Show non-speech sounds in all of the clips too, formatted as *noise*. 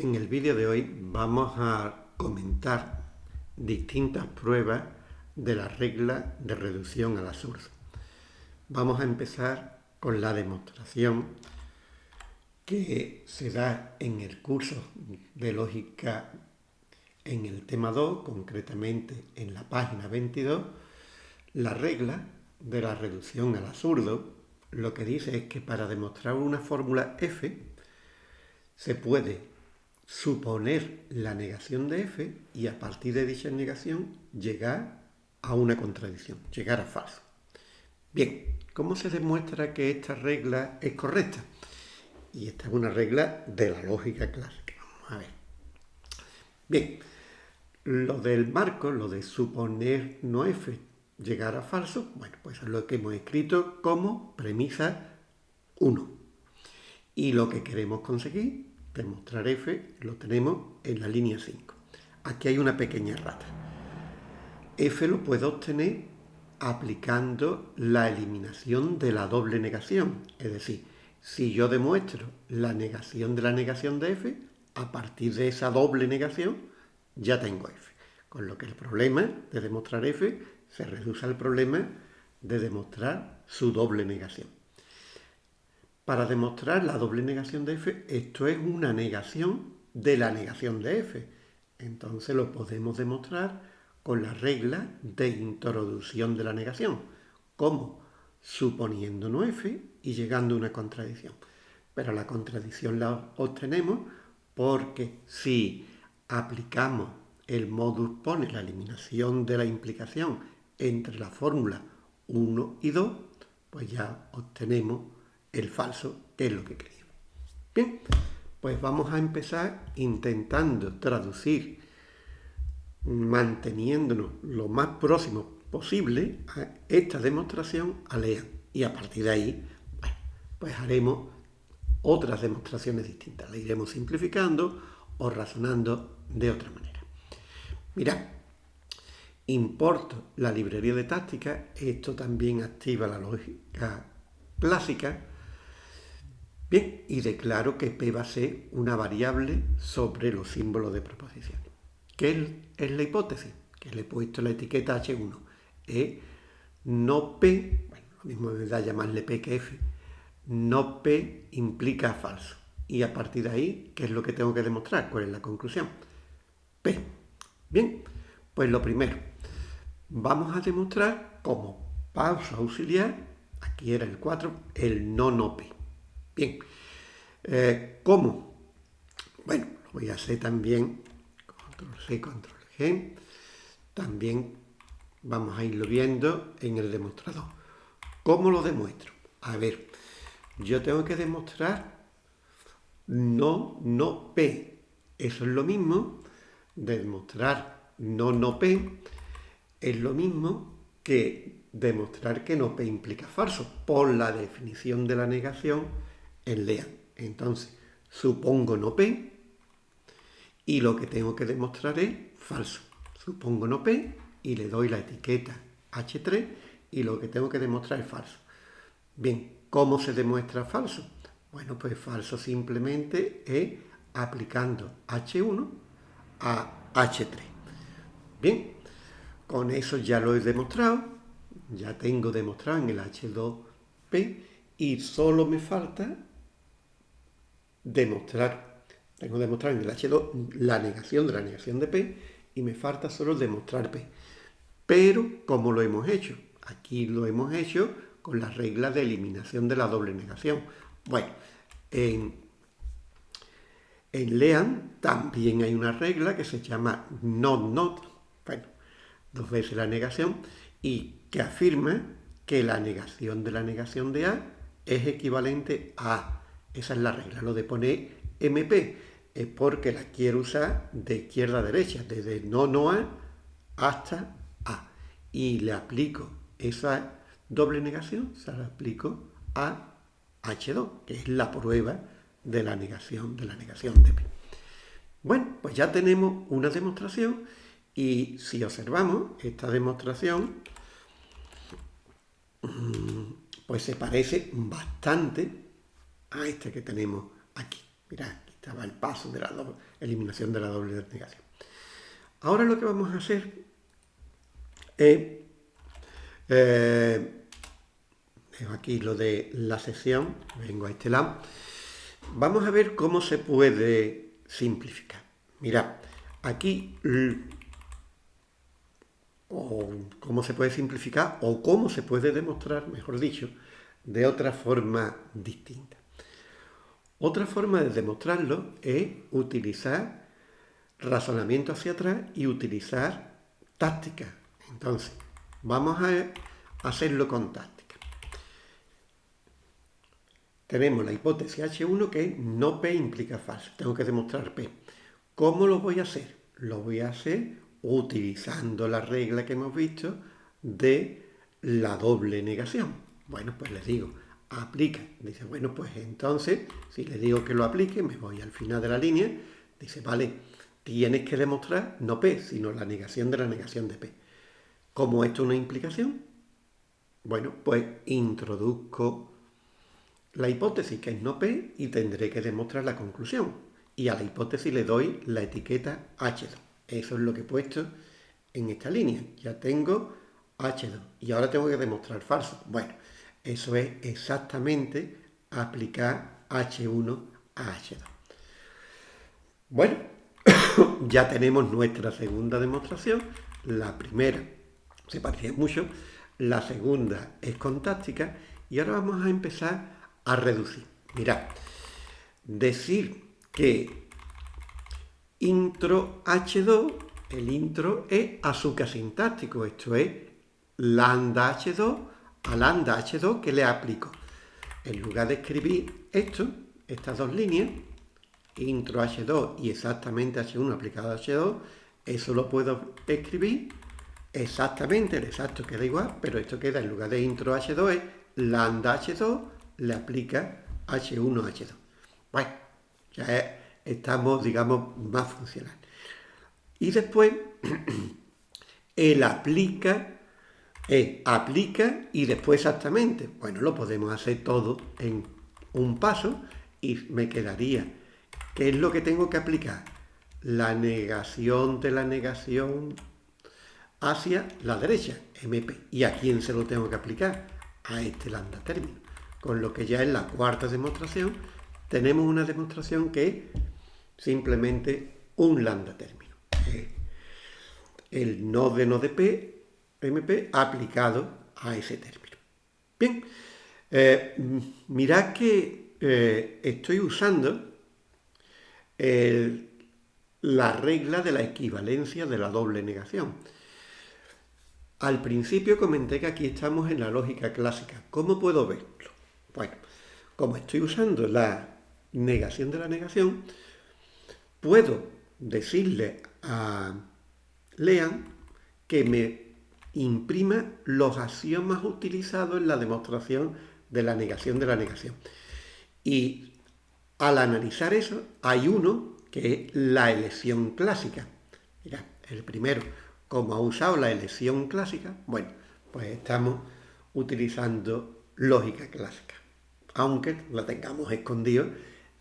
En el vídeo de hoy vamos a comentar distintas pruebas de la regla de reducción al absurdo. Vamos a empezar con la demostración que se da en el curso de lógica en el tema 2, concretamente en la página 22, la regla de la reducción al absurdo lo que dice es que para demostrar una fórmula f se puede suponer la negación de f y a partir de dicha negación llegar a una contradicción, llegar a falso. Bien, ¿cómo se demuestra que esta regla es correcta? Y esta es una regla de la lógica clásica. Vamos a ver. Bien, lo del marco, lo de suponer no f llegar a falso, bueno, pues es lo que hemos escrito como premisa 1. Y lo que queremos conseguir demostrar f lo tenemos en la línea 5. Aquí hay una pequeña rata. f lo puedo obtener aplicando la eliminación de la doble negación. Es decir, si yo demuestro la negación de la negación de f, a partir de esa doble negación ya tengo f. Con lo que el problema de demostrar f se reduce al problema de demostrar su doble negación. Para demostrar la doble negación de f, esto es una negación de la negación de f. Entonces lo podemos demostrar con la regla de introducción de la negación. ¿Cómo? Suponiendo no f y llegando a una contradicción. Pero la contradicción la obtenemos porque si aplicamos el modus pone, la eliminación de la implicación entre la fórmula 1 y 2, pues ya obtenemos el falso, es lo que queríamos. Bien, pues vamos a empezar intentando traducir, manteniéndonos lo más próximo posible a esta demostración a LEAN. Y a partir de ahí, bueno, pues haremos otras demostraciones distintas. La iremos simplificando o razonando de otra manera. Mirad, importo la librería de táctica, esto también activa la lógica clásica, Bien, y declaro que P va a ser una variable sobre los símbolos de proposiciones. ¿Qué es la hipótesis? Que le he puesto la etiqueta H1. Es no P, bueno, lo mismo me da llamarle P que F, no P implica falso. Y a partir de ahí, ¿qué es lo que tengo que demostrar? ¿Cuál es la conclusión? P. Bien, pues lo primero, vamos a demostrar como pausa auxiliar, aquí era el 4, el no no P. Bien, eh, ¿cómo? Bueno, lo voy a hacer también, control C, control G, también vamos a irlo viendo en el demostrador. ¿Cómo lo demuestro? A ver, yo tengo que demostrar no, no P. Eso es lo mismo de demostrar no, no P, es lo mismo que demostrar que no P implica falso, por la definición de la negación en LEAN. Entonces, supongo no P y lo que tengo que demostrar es falso. Supongo no P y le doy la etiqueta H3 y lo que tengo que demostrar es falso. Bien, ¿cómo se demuestra falso? Bueno, pues falso simplemente es aplicando H1 a H3. Bien, con eso ya lo he demostrado, ya tengo demostrado en el H2P y solo me falta demostrar, tengo que demostrar en el H2 la negación de la negación de P y me falta solo demostrar P. Pero, ¿cómo lo hemos hecho? Aquí lo hemos hecho con la regla de eliminación de la doble negación. Bueno, en, en LEAN también hay una regla que se llama not not, bueno, dos veces la negación, y que afirma que la negación de la negación de A es equivalente a esa es la regla. Lo de poner MP es porque la quiero usar de izquierda a derecha, desde no, no A hasta A. Y le aplico esa doble negación, se la aplico a H2, que es la prueba de la negación de la negación de P. Bueno, pues ya tenemos una demostración y si observamos esta demostración, pues se parece bastante a este que tenemos aquí. Mirad, aquí estaba el paso de la eliminación de la doble negación. Ahora lo que vamos a hacer es, eh, aquí lo de la sesión, vengo a este lado, vamos a ver cómo se puede simplificar. Mirad, aquí o cómo se puede simplificar o cómo se puede demostrar, mejor dicho, de otra forma distinta. Otra forma de demostrarlo es utilizar razonamiento hacia atrás y utilizar táctica. Entonces, vamos a hacerlo con táctica. Tenemos la hipótesis H1 que no P implica falso. Tengo que demostrar P. ¿Cómo lo voy a hacer? Lo voy a hacer utilizando la regla que hemos visto de la doble negación. Bueno, pues les digo, aplica. Dice, bueno, pues entonces, si le digo que lo aplique, me voy al final de la línea. Dice, vale, tienes que demostrar no P, sino la negación de la negación de P. ¿Cómo esto es una implicación? Bueno, pues introduzco la hipótesis que es no P y tendré que demostrar la conclusión. Y a la hipótesis le doy la etiqueta H2. Eso es lo que he puesto en esta línea. Ya tengo H2 y ahora tengo que demostrar falso. Bueno, eso es exactamente aplicar H1 a H2. Bueno, *coughs* ya tenemos nuestra segunda demostración. La primera se parece mucho, la segunda es contáctica y ahora vamos a empezar a reducir. Mirad, decir que intro H2, el intro es azúcar sintáctico, esto es lambda H2 a lambda H2 que le aplico. En lugar de escribir esto, estas dos líneas, intro H2 y exactamente H1 aplicado a H2, eso lo puedo escribir exactamente, el exacto queda igual, pero esto queda en lugar de intro H2 es lambda H2 le aplica H1 a H2. Bueno, ya estamos, digamos, más funcionales. Y después, *clears throat* él aplica es aplica y después exactamente. Bueno, lo podemos hacer todo en un paso y me quedaría. ¿Qué es lo que tengo que aplicar? La negación de la negación hacia la derecha, MP. ¿Y a quién se lo tengo que aplicar? A este lambda término. Con lo que ya en la cuarta demostración tenemos una demostración que es simplemente un lambda término. El no de no de P MP aplicado a ese término. Bien, eh, mirad que eh, estoy usando la regla de la equivalencia de la doble negación. Al principio comenté que aquí estamos en la lógica clásica. ¿Cómo puedo verlo? Bueno, como estoy usando la negación de la negación, puedo decirle a Lean que me imprima los axiomas utilizados en la demostración de la negación de la negación. Y al analizar eso, hay uno que es la elección clásica. Mira, el primero, como ha usado la elección clásica, bueno, pues estamos utilizando lógica clásica, aunque la tengamos escondido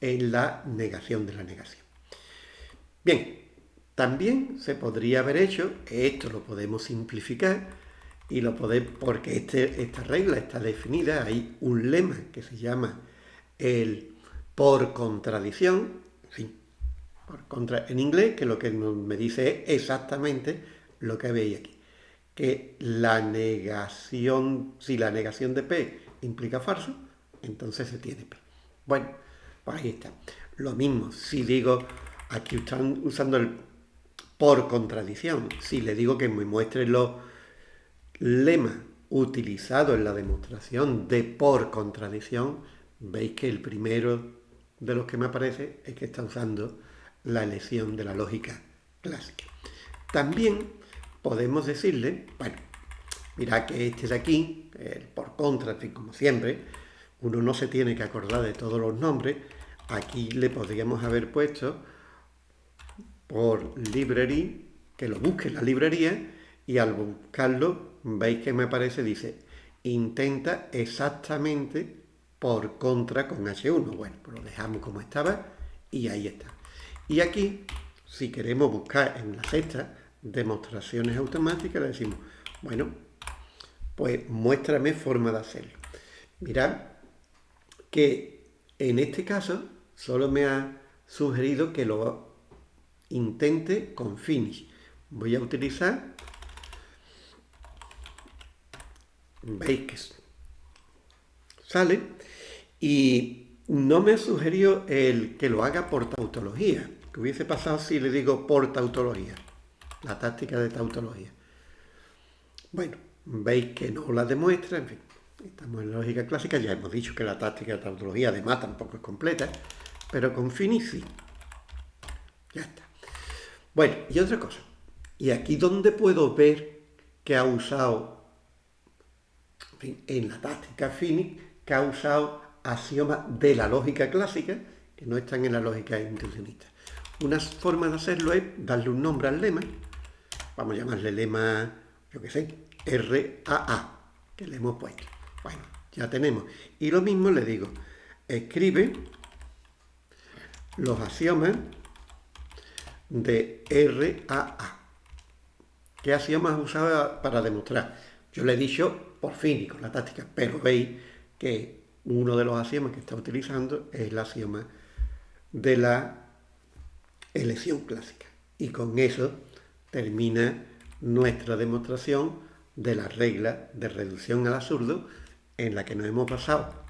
en la negación de la negación. Bien, también se podría haber hecho, esto lo podemos simplificar, y lo podemos, porque este, esta regla está definida, hay un lema que se llama el por contradicción, por contra, en inglés, que lo que me dice es exactamente lo que veis aquí, que la negación, si la negación de P implica falso, entonces se tiene P. Bueno, pues ahí está. Lo mismo, si digo, aquí están usando el por contradicción. Si le digo que me muestre los lemas utilizados en la demostración de por contradicción, veis que el primero de los que me aparece es que está usando la elección de la lógica clásica. También podemos decirle, bueno, mira que este de aquí, el por contra, como siempre, uno no se tiene que acordar de todos los nombres, aquí le podríamos haber puesto por library, que lo busque en la librería y al buscarlo veis que me aparece, dice, intenta exactamente por contra con H1. Bueno, pues lo dejamos como estaba Y ahí está. Y aquí, si queremos buscar en la sexta demostraciones automáticas, le decimos, bueno, pues muéstrame forma de hacerlo. Mirad que en este caso solo me ha sugerido que lo intente con finish. Voy a utilizar, veis que sale, y no me sugerió el que lo haga por tautología, que hubiese pasado si le digo por tautología, la táctica de tautología. Bueno, veis que no la demuestra, en fin, estamos en la lógica clásica, ya hemos dicho que la táctica de tautología además tampoco es completa, pero con finis sí. Ya está. Bueno, y otra cosa, y aquí donde puedo ver que ha usado, en, fin, en la táctica finis, que ha usado axiomas de la lógica clásica, que no están en la lógica intencionista. Una forma de hacerlo es darle un nombre al lema, vamos a llamarle lema, yo qué sé, RAA, que le hemos puesto. Bueno, ya tenemos. Y lo mismo le digo, escribe los axiomas de RAA. ¿Qué axiomas usaba para demostrar? Yo le he dicho por fin y con la táctica, pero veis que uno de los axiomas que está utilizando es el axioma de la elección clásica. Y con eso termina nuestra demostración de la regla de reducción al absurdo en la que nos hemos basado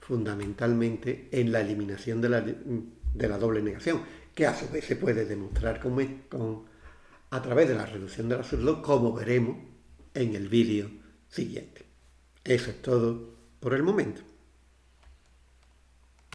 fundamentalmente en la eliminación de la, de la doble negación, que a su vez se puede demostrar con, a través de la reducción del absurdo, como veremos en el vídeo siguiente. Eso es todo por el momento.